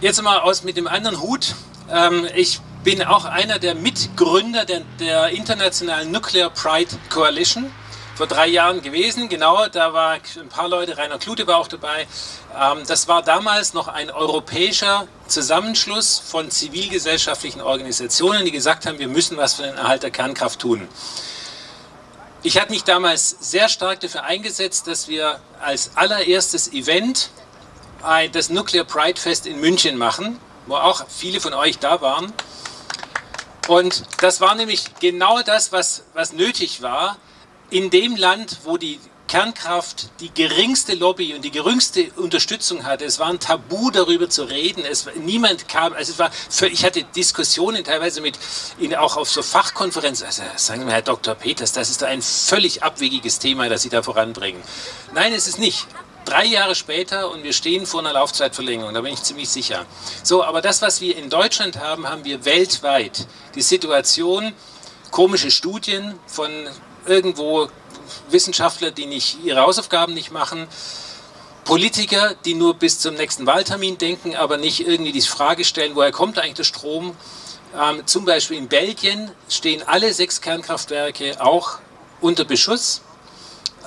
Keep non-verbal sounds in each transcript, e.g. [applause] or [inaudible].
Jetzt mal aus mit dem anderen Hut. Ähm, ich bin auch einer der Mitgründer der, der internationalen Nuclear Pride Coalition vor drei Jahren gewesen. Genau, da war ein paar Leute, Rainer Klute war auch dabei. Ähm, das war damals noch ein europäischer Zusammenschluss von zivilgesellschaftlichen Organisationen, die gesagt haben, wir müssen was für den Erhalt der Kernkraft tun. Ich habe mich damals sehr stark dafür eingesetzt, dass wir als allererstes Event das Nuclear Pride Fest in München machen, wo auch viele von euch da waren. Und das war nämlich genau das, was, was nötig war, in dem Land, wo die Kernkraft die geringste Lobby und die geringste Unterstützung hatte. Es war ein Tabu, darüber zu reden. Es, niemand kam, also es war für, ich hatte Diskussionen teilweise mit, in, auch auf so Fachkonferenzen. Also sagen Sie mir, Herr Dr. Peters, das ist ein völlig abwegiges Thema, das Sie da voranbringen. Nein, es ist nicht. Drei Jahre später und wir stehen vor einer Laufzeitverlängerung, da bin ich ziemlich sicher. So, aber das, was wir in Deutschland haben, haben wir weltweit. Die Situation, komische Studien von irgendwo Wissenschaftler, die nicht ihre Hausaufgaben nicht machen, Politiker, die nur bis zum nächsten Wahltermin denken, aber nicht irgendwie die Frage stellen, woher kommt eigentlich der Strom. Ähm, zum Beispiel in Belgien stehen alle sechs Kernkraftwerke auch unter Beschuss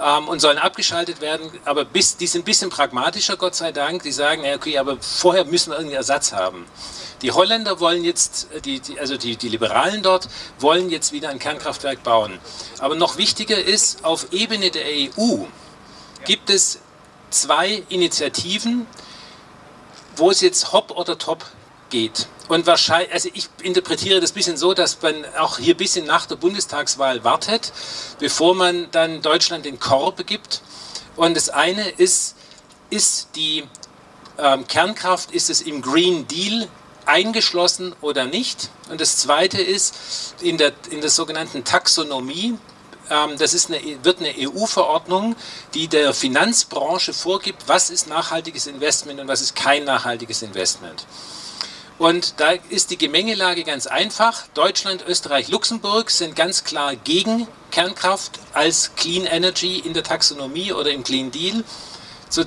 ähm, und sollen abgeschaltet werden, aber bis, die sind ein bisschen pragmatischer, Gott sei Dank. Die sagen, ja, okay, aber vorher müssen wir irgendeinen Ersatz haben. Die Holländer wollen jetzt, äh, die, die, also die, die Liberalen dort, wollen jetzt wieder ein Kernkraftwerk bauen. Aber noch wichtiger ist, auf Ebene der EU gibt es zwei Initiativen, wo es jetzt hopp oder top geht. Und wahrscheinlich, also ich interpretiere das ein bisschen so, dass man auch hier ein bisschen nach der Bundestagswahl wartet, bevor man dann Deutschland den Korb gibt. Und das eine ist, ist die ähm, Kernkraft, ist es im Green Deal eingeschlossen oder nicht. Und das Zweite ist, in der, in der sogenannten Taxonomie, ähm, das ist eine, wird eine EU-Verordnung, die der Finanzbranche vorgibt, was ist nachhaltiges Investment und was ist kein nachhaltiges Investment. Und da ist die Gemengelage ganz einfach. Deutschland, Österreich, Luxemburg sind ganz klar gegen Kernkraft als Clean Energy in der Taxonomie oder im Clean Deal. So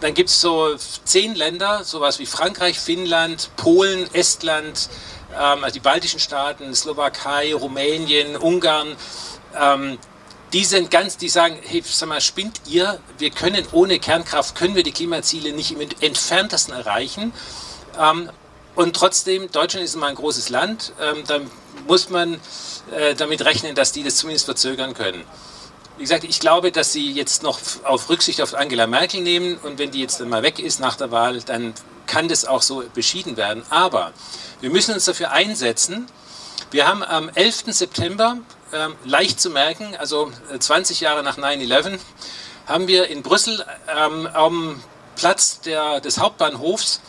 dann gibt es so zehn Länder, sowas wie Frankreich, Finnland, Polen, Estland, ähm, also die baltischen Staaten, Slowakei, Rumänien, Ungarn. Ähm, die sind ganz, die sagen, hey, sag mal, spinnt ihr? Wir können ohne Kernkraft, können wir die Klimaziele nicht im entferntesten erreichen. Ähm, und trotzdem, Deutschland ist immer ein großes Land, ähm, da muss man äh, damit rechnen, dass die das zumindest verzögern können. Wie gesagt, ich glaube, dass Sie jetzt noch auf Rücksicht auf Angela Merkel nehmen und wenn die jetzt dann mal weg ist nach der Wahl, dann kann das auch so beschieden werden. Aber wir müssen uns dafür einsetzen. Wir haben am 11. September, äh, leicht zu merken, also 20 äh, Jahre nach 9-11, haben wir in Brüssel ähm, am Platz der, des Hauptbahnhofs,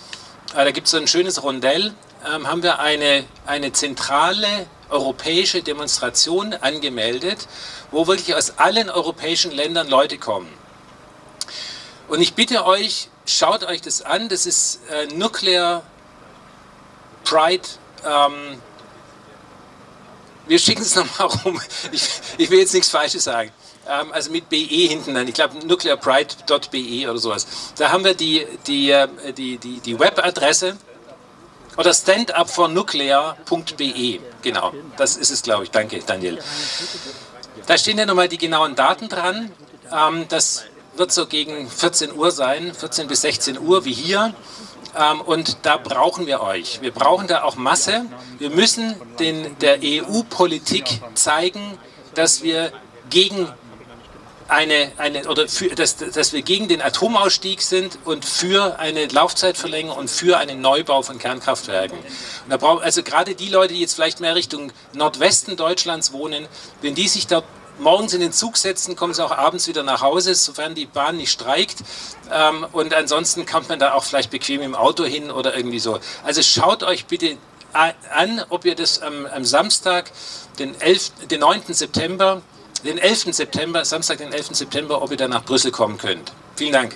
da gibt es so ein schönes Rondell, ähm, haben wir eine, eine zentrale europäische Demonstration angemeldet, wo wirklich aus allen europäischen Ländern Leute kommen. Und ich bitte euch, schaut euch das an, das ist äh, Nuclear Pride. Ähm, wir schicken es [laughs] nochmal rum, ich, ich, will jetzt nichts Falsches sagen. Ähm, also mit BE hinten dann, ich glaube nuclearpride.be oder sowas. Da haben wir die, die, äh, die, die, die Webadresse oder standupfornuclear.be, genau, das ist es, glaube ich. Danke, Daniel. Da stehen ja nochmal die genauen Daten dran. Ähm, das wird so gegen 14 Uhr sein, 14 bis 16 Uhr wie hier. Ähm, und da brauchen wir euch. Wir brauchen da auch Masse. Wir müssen den, der EU-Politik zeigen, dass wir gegen eine, eine oder für, dass, dass wir gegen den Atomausstieg sind und für eine Laufzeitverlängerung und für einen Neubau von Kernkraftwerken. Und da brauchen, also gerade die Leute, die jetzt vielleicht mehr Richtung Nordwesten Deutschlands wohnen, wenn die sich da morgens in den Zug setzen, kommen sie auch abends wieder nach Hause, sofern die Bahn nicht streikt. Ähm, und ansonsten kommt man da auch vielleicht bequem im Auto hin oder irgendwie so. Also schaut euch bitte an, ob ihr das am Samstag, den, 11, den 9. September, den 11. September, Samstag, den 11. September, ob ihr dann nach Brüssel kommen könnt. Vielen Dank.